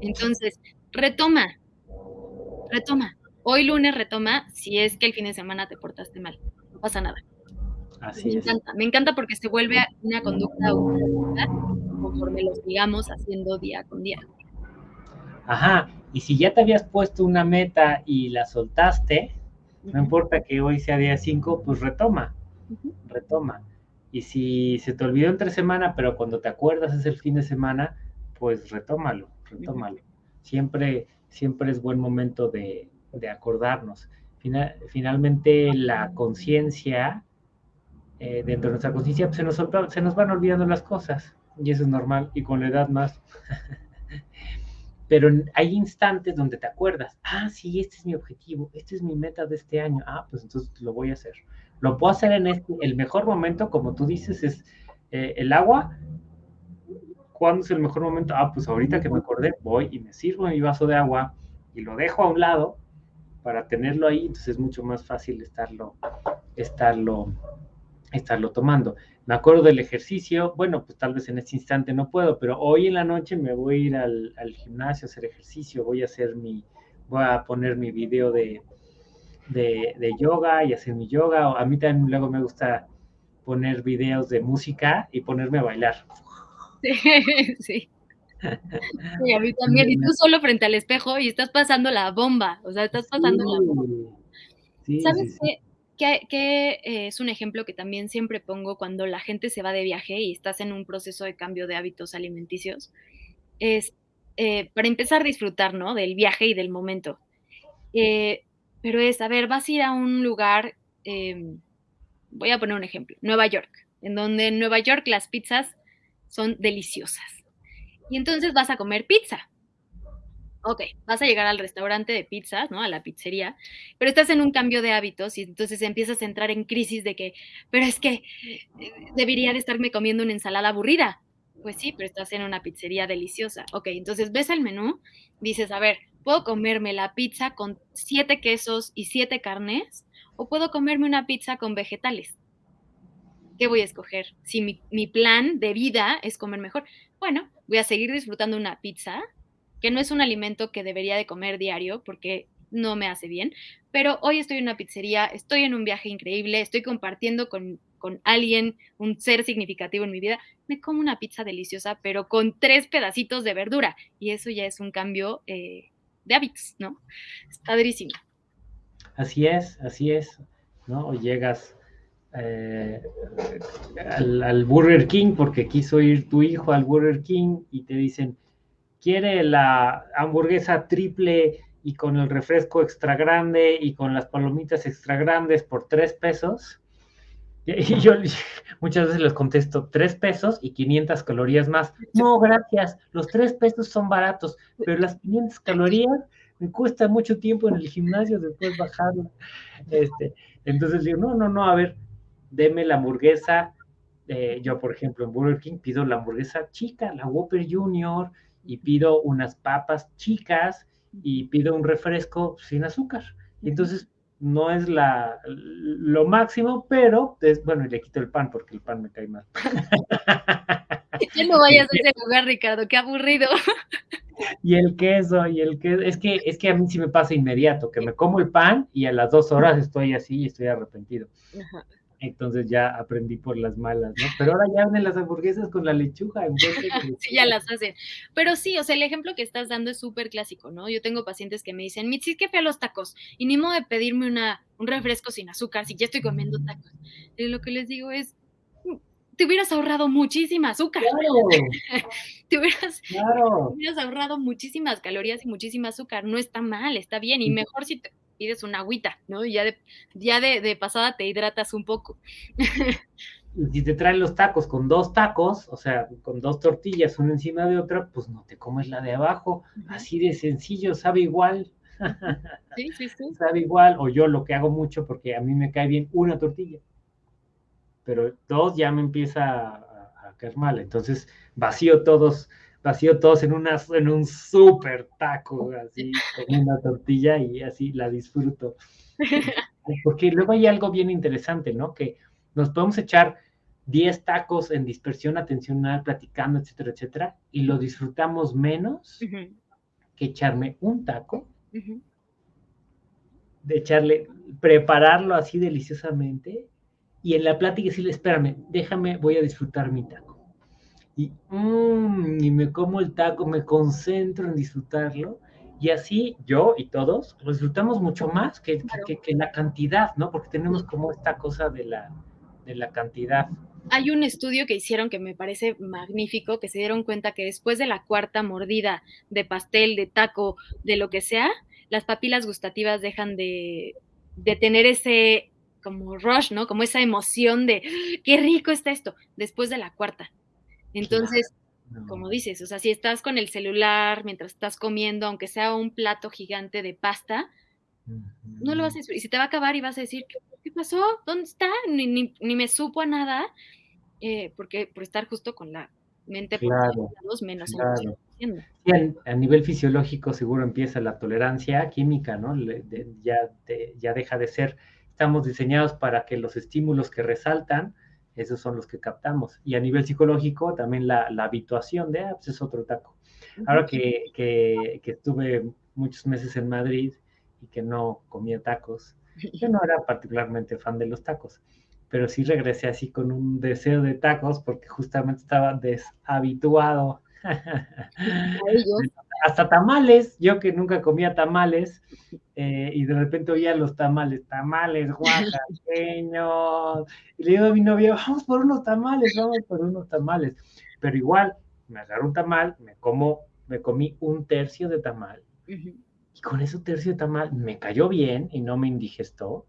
Entonces, retoma, retoma. Hoy lunes retoma si es que el fin de semana te portaste mal. No pasa nada. Así me encanta, me encanta porque se vuelve una conducta conforme lo sigamos haciendo día con día. Ajá, y si ya te habías puesto una meta y la soltaste, no importa que hoy sea día 5, pues retoma, retoma. Y si se te olvidó entre semana, pero cuando te acuerdas es el fin de semana, pues retómalo, retómalo. Siempre, siempre es buen momento de, de acordarnos. finalmente, la conciencia, eh, dentro de nuestra conciencia, pues, se, nos, se nos van olvidando las cosas, y eso es normal, y con la edad más. Pero hay instantes donde te acuerdas, ah, sí, este es mi objetivo, este es mi meta de este año, ah, pues entonces lo voy a hacer. Lo puedo hacer en este, el mejor momento, como tú dices, es eh, el agua. ¿Cuándo es el mejor momento? Ah, pues ahorita que me acordé, voy y me sirvo mi vaso de agua y lo dejo a un lado para tenerlo ahí, entonces es mucho más fácil estarlo, estarlo, estarlo tomando. Me acuerdo del ejercicio, bueno, pues tal vez en este instante no puedo, pero hoy en la noche me voy a ir al, gimnasio a hacer ejercicio, voy a hacer mi, voy a poner mi video de, de, de, yoga y hacer mi yoga. A mí también luego me gusta poner videos de música y ponerme a bailar. Sí, sí. Sí, a mí también. Y tú solo frente al espejo y estás pasando la bomba. O sea, estás pasando la bomba. ¿Sabes qué? Que, eh, es un ejemplo que también siempre pongo cuando la gente se va de viaje y estás en un proceso de cambio de hábitos alimenticios. Es, eh, para empezar a disfrutar, ¿no? Del viaje y del momento. Eh, pero es, a ver, vas a ir a un lugar, em, voy a poner un ejemplo, Nueva York, en donde en Nueva York las pizzas son deliciosas y entonces vas a comer pizza. Ok, vas a llegar al restaurante de pizzas, ¿no? A la pizzería, pero estás en un cambio de hábitos y entonces empiezas a entrar en crisis de que, pero es que eh, debería de estarme comiendo una ensalada aburrida. Pues sí, pero estás en una pizzería deliciosa. Ok, entonces ves el menú, dices, a ver, ¿puedo comerme la pizza con siete quesos y siete carnes? ¿O puedo comerme una pizza con vegetales? ¿Qué voy a escoger? Si mi, mi plan de vida es comer mejor, bueno, voy a seguir disfrutando una pizza, que no es un alimento que debería de comer diario porque no me hace bien, pero hoy estoy en una pizzería, estoy en un viaje increíble, estoy compartiendo con, alguien, un ser significativo en mi vida, me como una pizza deliciosa, pero con tres pedacitos de verdura, y eso ya es un cambio eh, de hábitos, ¿no? Es padrísimo. Así es, así es, ¿no? Llegas eh, al, Burger King porque quiso ir tu hijo al Burger King y te dicen, quiere la hamburguesa triple y con el refresco extra grande y con las palomitas extra grandes por tres pesos. Y yo muchas veces les contesto, tres pesos y 500 calorías más. No, gracias, los tres pesos son baratos, pero las 500 calorías me cuesta mucho tiempo en el gimnasio después bajarlo. Este, entonces digo, no, no, no, a ver, deme la hamburguesa. Eh, yo, por ejemplo, en Burger King pido la hamburguesa chica, la Whopper Junior, y pido unas papas chicas y pido un refresco sin azúcar. Entonces, no es la, lo máximo, pero es, bueno, y le quito el pan porque el pan me cae mal. Ya no vayas a ese lugar, Ricardo, qué aburrido. Y el queso, y el queso, es que, es que a mí sí me pasa inmediato, que me como el pan y a las dos horas estoy así y estoy arrepentido. Entonces ya aprendí por las malas, ¿no? Pero ahora ya ven las hamburguesas con la lechuga. En sí, ya las hacen. Pero sí, o sea, el ejemplo que estás dando es súper clásico, ¿no? Yo tengo pacientes que me dicen, Mitzi, qué feo los tacos. Y ni modo de pedirme una, un refresco sin azúcar si ya estoy comiendo tacos. Y lo que les digo es, te hubieras ahorrado muchísima azúcar. te, hubieras, hubieras, ahorrado muchísimas calorías y muchísima azúcar. No está mal, está bien. Y mejor si te pides una agüita, ¿no? Y ya de, ya de, pasada te hidratas un poco. si te traen los tacos con dos tacos, o sea, con dos tortillas, una encima de otra, pues no te comes la de abajo. Así de sencillo, sabe igual. Sí, sí, sí. Sabe igual. O yo lo que hago mucho, porque a mí me cae bien una tortilla pero dos ya me empieza a, caer mal. Entonces vacío todos, vacío todos en, una, en un súper taco, así, con una tortilla y así la disfruto. Porque luego hay algo bien interesante, ¿no? Que nos podemos echar 10 tacos en dispersión atencional, platicando, etcétera, etcétera, y lo disfrutamos menos que echarme un taco, de echarle, prepararlo así deliciosamente y en la plática decirle, espérame, déjame, voy a disfrutar mi taco. Y, mmm, y me como el taco, me concentro en disfrutarlo. Y así yo y todos lo disfrutamos mucho más que, que, la cantidad, ¿no? Porque tenemos como esta cosa de la, de la cantidad. Hay un estudio que hicieron que me parece magnífico, que se dieron cuenta que después de la cuarta mordida de pastel, de taco, de lo que sea, las papilas gustativas dejan de, de tener ese como rush, ¿no? Como esa emoción de, qué rico está esto, después de la cuarta. Entonces, como dices, o sea, si estás con el celular mientras estás comiendo, aunque sea un plato gigante de pasta, no lo vas a Y si te va a acabar y vas a decir, ¿qué, pasó? ¿Dónde está? Ni, me supo a nada, eh, porque por estar justo con la mente claro, por menos claro. a, nivel fisiológico seguro empieza la tolerancia química, ¿no? ya, ya deja de ser estamos diseñados para que los estímulos que resaltan, esos son los que captamos. Y a nivel psicológico, también la, habituación de, ah, pues es otro taco. Ahora que, que, estuve muchos meses en Madrid y que no comía tacos, yo no era particularmente fan de los tacos, pero sí regresé así con un deseo de tacos porque justamente estaba deshabituado. Hasta tamales, yo que nunca comía tamales, eh, y de repente oía los tamales, tamales oaxaqueños, y le digo a mi novia, vamos por unos tamales, vamos por unos tamales, pero igual, me agarró un tamal, me como, me comí un tercio de tamal, y con ese tercio de tamal me cayó bien y no me indigestó,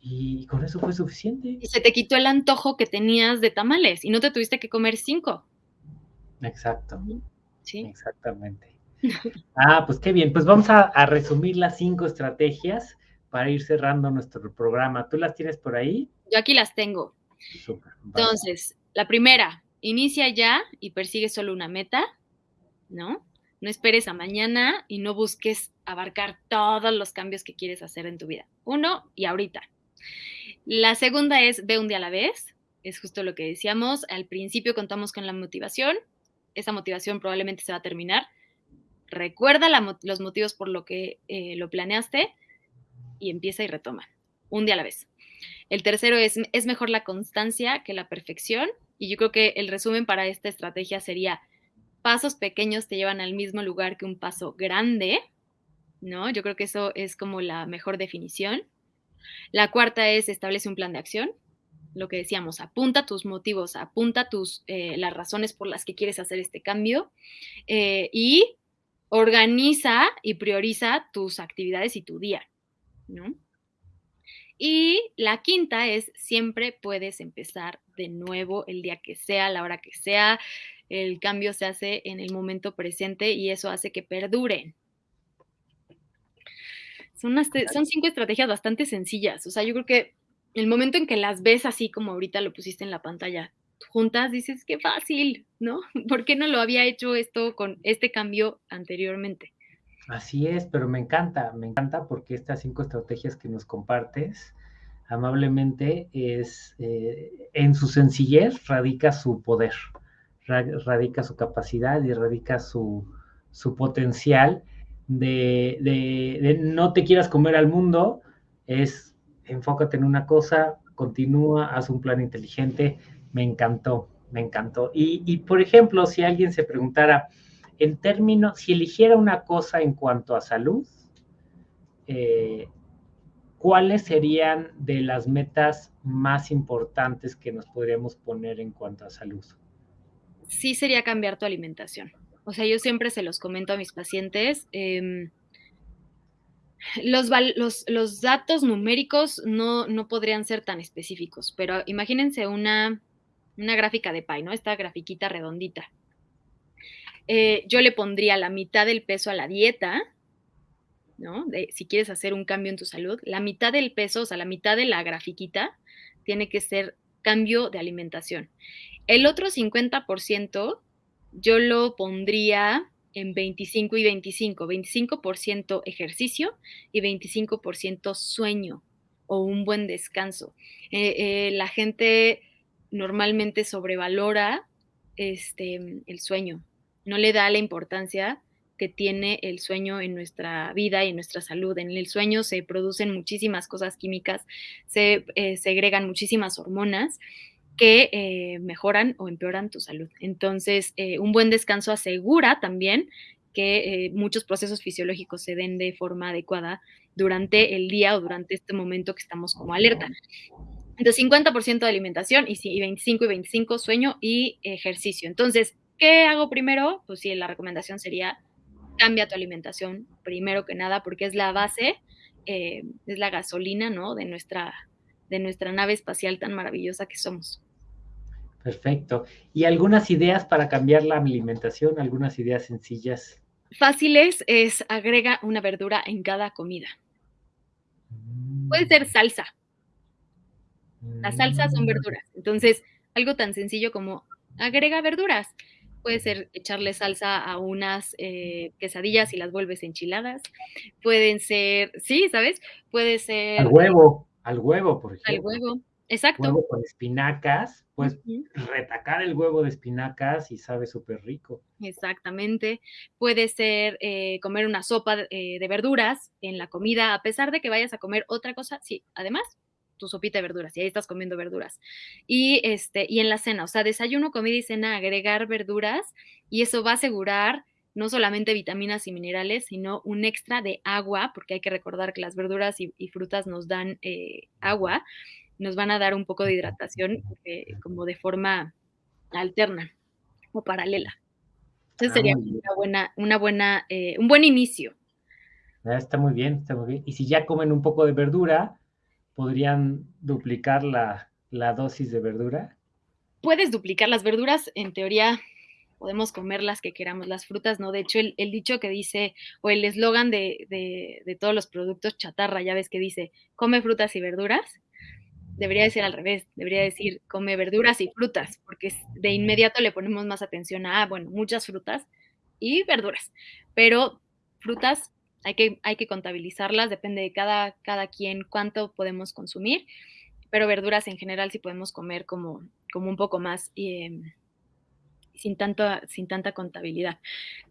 y con eso fue suficiente. Y se te quitó el antojo que tenías de tamales, y no te tuviste que comer cinco. Exacto. Sí. Exactamente. Ah, pues qué bien. Pues vamos a, resumir las cinco estrategias para ir cerrando nuestro programa. ¿Tú las tienes por ahí? Yo aquí las tengo. Entonces, la primera, inicia ya y persigue solo una meta, ¿no? No esperes a mañana y no busques abarcar todos los cambios que quieres hacer en tu vida. Uno, y ahorita. La segunda es ve un día a la vez. Es justo lo que decíamos. Al principio contamos con la motivación. Esa motivación probablemente se va a terminar recuerda los motivos por lo que eh, lo planeaste y empieza y retoma, un día a la vez. El tercero es, es mejor la constancia que la perfección y yo creo que el resumen para esta estrategia sería pasos pequeños te llevan al mismo lugar que un paso grande, ¿no? Yo creo que eso es como la mejor definición. La cuarta es establece un plan de acción. Lo que decíamos, apunta tus motivos, apunta tus, eh, las razones por las que quieres hacer este cambio. Eh, y organiza y prioriza tus actividades y tu día, ¿no? Y la quinta es siempre puedes empezar de nuevo el día que sea, la hora que sea. El cambio se hace en el momento presente y eso hace que perduren. Son, son cinco estrategias bastante sencillas. O sea, yo creo que el momento en que las ves así como ahorita lo pusiste en la pantalla, juntas, dices, qué fácil, ¿no? ¿Por qué no lo había hecho esto con este cambio anteriormente? Así es, pero me encanta, me encanta porque estas cinco estrategias que nos compartes amablemente es, eh, en su sencillez radica su poder, radica su capacidad y radica su, potencial de, de, no te quieras comer al mundo, es enfócate en una cosa, continúa, haz un plan inteligente, me encantó, me encantó. Y, por ejemplo, si alguien se preguntara, en términos, si eligiera una cosa en cuanto a salud, eh, ¿cuáles serían de las metas más importantes que nos podríamos poner en cuanto a salud? Sí sería cambiar tu alimentación. O sea, yo siempre se los comento a mis pacientes. Em, los, datos numéricos no, podrían ser tan específicos, pero imagínense una, una gráfica de pie, ¿no? Esta grafiquita redondita. Eh, yo le pondría la mitad del peso a la dieta, ¿no? si quieres hacer un cambio en tu salud, la mitad del peso, o sea, la mitad de la grafiquita, tiene que ser cambio de alimentación. El otro 50% yo lo pondría en 25 y 25, 25% ejercicio y 25% sueño o un buen descanso. Eh, eh, la gente normalmente sobrevalora este, el sueño, no le da la importancia que tiene el sueño en nuestra vida y en nuestra salud. En el sueño se producen muchísimas cosas químicas, se eh, segregan muchísimas hormonas que eh, mejoran o empeoran tu salud. Entonces, eh, un buen descanso asegura también que muchos procesos fisiológicos se den de forma adecuada durante el día o durante este momento que estamos como alerta. Entonces, 50% de alimentación y 25 y 25 sueño y ejercicio. Entonces, ¿Qué hago primero? Pues sí, la recomendación sería cambia tu alimentación primero que nada porque es la base, eh, es la gasolina, ¿no? De nuestra, de nuestra nave espacial tan maravillosa que somos. Perfecto. ¿Y algunas ideas para cambiar la alimentación? ¿Algunas ideas sencillas? Fáciles es agrega una verdura en cada comida. Puede ser mm. salsa. Las salsas son mm. verduras. Entonces, algo tan sencillo como agrega verduras puede ser echarle salsa a unas eh, quesadillas y las vuelves enchiladas. Pueden ser, sí, ¿sabes? Puede ser. Al huevo, al huevo, por ejemplo. Al huevo, exacto. Huevo con espinacas, pues retacar el huevo de espinacas y sabe súper rico. Exactamente. Puede ser eh, comer una sopa eh, de verduras en la comida, a pesar de que vayas a comer otra cosa, sí, además tu sopita de verduras y ahí estás comiendo verduras. Y, este, y en la cena, o sea, desayuno, comida y cena, agregar verduras y eso va a asegurar no solamente vitaminas y minerales, sino un extra de agua, porque hay que recordar que las verduras y, frutas nos dan eh, agua, nos van a dar un poco de hidratación eh, como de forma alterna o paralela. Entonces ah, sería una buena, una buena, eh, un buen inicio. Ah, está muy bien, está muy bien. Y si ya comen un poco de verdura, podrían duplicar la, dosis de verdura? Puedes duplicar las verduras, en teoría podemos comer las que queramos, las frutas no. De hecho, el, dicho que dice, o el eslogan de, de, todos los productos chatarra, ya ves que dice, come frutas y verduras, debería decir al revés, debería decir, come verduras y frutas, porque de inmediato le ponemos más atención a, bueno, muchas frutas y verduras, pero frutas hay que, hay que contabilizarlas, depende de cada, cada quien cuánto podemos consumir, pero verduras en general sí podemos comer como, como un poco más em, sin, tanto, sin tanta contabilidad.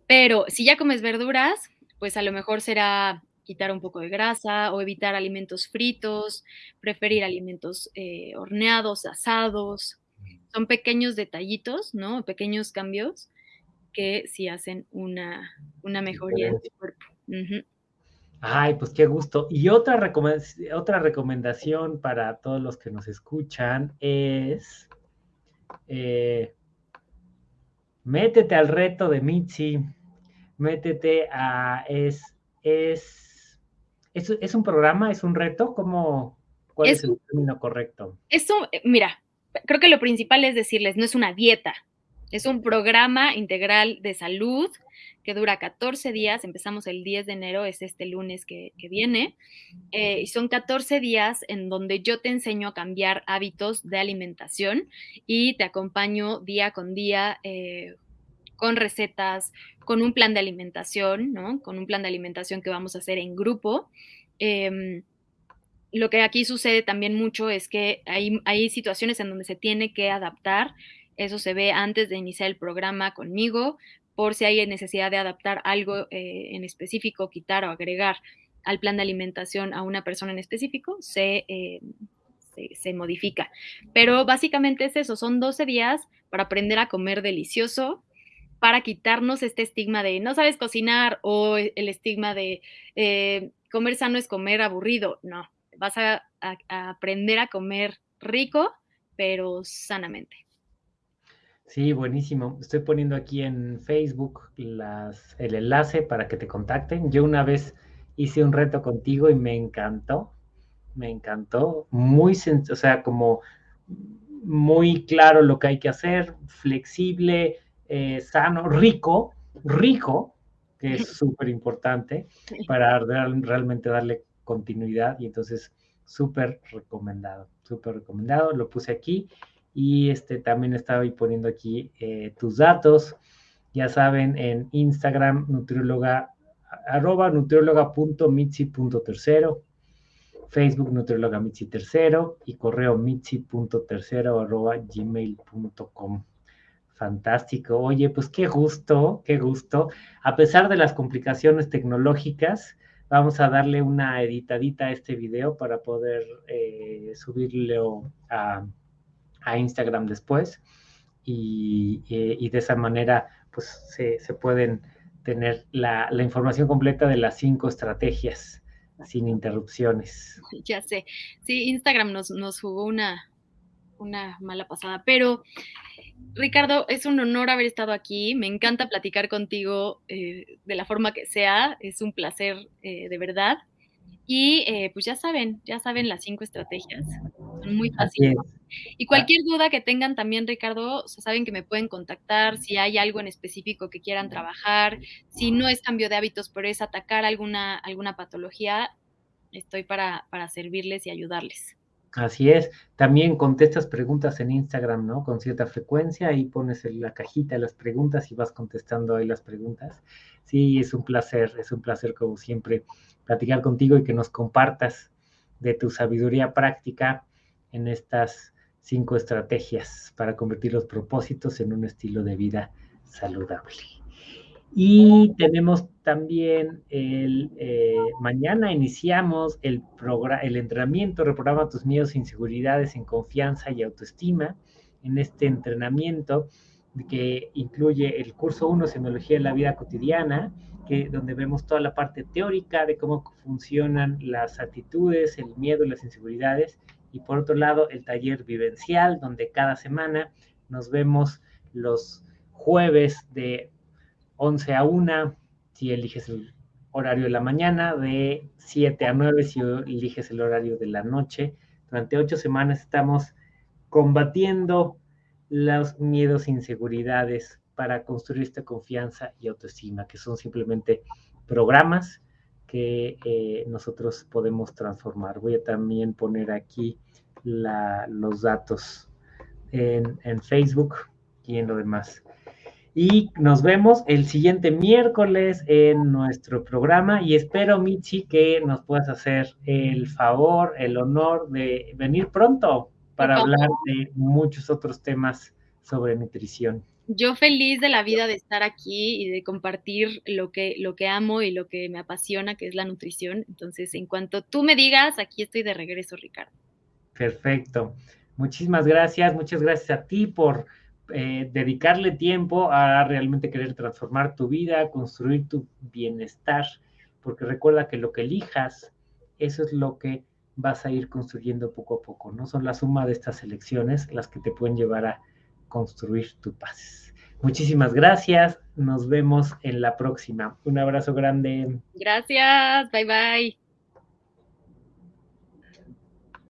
Pero si ya comes verduras, pues a lo mejor será quitar un poco de grasa o evitar alimentos fritos, preferir alimentos eh, horneados, asados. Son pequeños detallitos, ¿no? Pequeños cambios que sí hacen una, una mejoría en tu cuerpo. Ay, pues qué gusto. Y otra, otra recomendación para todos los que nos escuchan es eh, métete al reto de Mitzi. métete a, es, es, es, un programa, es un reto, ¿cómo, ¿cuál es, el término correcto? Eso, eh, mira, creo que lo principal es decirles, no es una dieta, es un programa integral de salud que dura 14 días, empezamos el 10 de enero, es este lunes que, viene, eh, y son 14 días en donde yo te enseño a cambiar hábitos de alimentación y te acompaño día con día eh, con recetas, con un plan de alimentación, ¿no? Con un plan de alimentación que vamos a hacer en grupo. Em, lo que aquí sucede también mucho es que hay, hay situaciones en donde se tiene que adaptar. Eso se ve antes de iniciar el programa conmigo, por si hay necesidad de adaptar algo eh, en específico, quitar o agregar al plan de alimentación a una persona en específico, se, eh, se, se, modifica. Pero básicamente es eso, son 12 días para aprender a comer delicioso, para quitarnos este estigma de no sabes cocinar o el estigma de eh, comer sano es comer aburrido. No, vas a, aprender a comer rico, pero sanamente. Sí, buenísimo. Estoy poniendo aquí en Facebook el enlace para que te contacten. Yo una vez hice un reto contigo y me encantó, me encantó, muy, o sea, como muy claro lo que hay que hacer, flexible, eh, sano, rico, rico, que es súper importante para realmente darle continuidad y entonces súper recomendado, súper recomendado, lo puse aquí y este también estaba ahí poniendo aquí eh, tus datos, ya saben, en Instagram, nutrióloga, arroba nutrióloga.mitzi.tercero, Facebook nutrióloga mitzi tercero y correo mitzi.tercero arroba gmail.com. Fantástico. Oye, pues qué gusto, qué gusto. A pesar de las complicaciones tecnológicas, vamos a darle una editadita a este video para poder eh, subirlo a, Instagram después. Y, eh, de esa manera, pues se, pueden tener la, información completa de las cinco estrategias sin interrupciones. Ya sé. Sí, Instagram nos, nos jugó una, una mala pasada, pero Ricardo, es un honor haber estado aquí. Me encanta platicar contigo eh, de la forma que sea. Es un placer eh, de verdad. Y eh, pues ya saben, ya saben las cinco estrategias. Son muy fáciles. Y cualquier duda que tengan también, Ricardo, saben que me pueden contactar si hay algo en específico que quieran trabajar, si no es cambio de hábitos, pero es atacar alguna, alguna patología, estoy para, para servirles y ayudarles. Así es. También contestas preguntas en Instagram, ¿no? Con cierta frecuencia y pones en la cajita las preguntas y vas contestando ahí las preguntas. Sí, es un placer, es un placer como siempre platicar contigo y que nos compartas de tu sabiduría práctica en estas cinco estrategias para convertir los propósitos en un estilo de vida saludable. Y tenemos también el, eh, mañana iniciamos el, el entrenamiento, reprograma tus miedos e inseguridades en confianza y autoestima. En este entrenamiento que incluye el curso 1, Semiología de la Vida Cotidiana, que, donde vemos toda la parte teórica de cómo funcionan las actitudes, el miedo y las inseguridades. Y por otro lado, el taller vivencial, donde cada semana nos vemos los jueves de 11 a 1 si eliges el horario de la mañana, de 7 a 9 si eliges el horario de la noche. Durante ocho semanas estamos combatiendo los miedos e inseguridades para construir esta confianza y autoestima, que son simplemente programas que eh, nosotros podemos transformar. Voy a también poner aquí los datos en, en Facebook y en lo demás. Y nos vemos el siguiente miércoles en nuestro programa y espero, Michi, que nos puedas hacer el favor, el honor de venir pronto para hablar de muchos otros temas sobre nutrición. Yo feliz de la vida de estar aquí y de compartir lo que, lo que amo y lo que me apasiona, que es la nutrición. Entonces, en cuanto tú me digas, aquí estoy de regreso, Ricardo. Perfecto. Muchísimas gracias. Muchas gracias a ti por eh, dedicarle tiempo a realmente querer transformar tu vida, construir tu bienestar, porque recuerda que lo que elijas, eso es lo que vas a ir construyendo poco a poco, ¿no? Son la suma de estas elecciones las que te pueden llevar a construir tu paz. Muchísimas gracias. Nos vemos en la próxima. Un abrazo grande. Gracias. Bye bye.